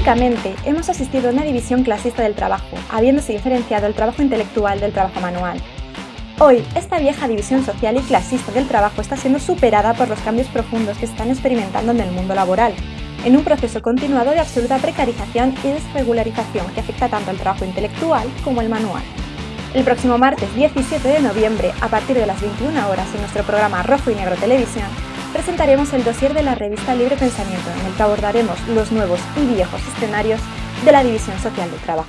Históricamente, hemos asistido a una división clasista del trabajo, habiéndose diferenciado el trabajo intelectual del trabajo manual. Hoy, esta vieja división social y clasista del trabajo está siendo superada por los cambios profundos que se están experimentando en el mundo laboral, en un proceso continuado de absoluta precarización y desregularización que afecta tanto al trabajo intelectual como al manual. El próximo martes 17 de noviembre, a partir de las 21 horas en nuestro programa Rojo y Negro Televisión, presentaremos el dossier de la revista Libre Pensamiento, en el que abordaremos los nuevos y viejos escenarios de la división social del trabajo.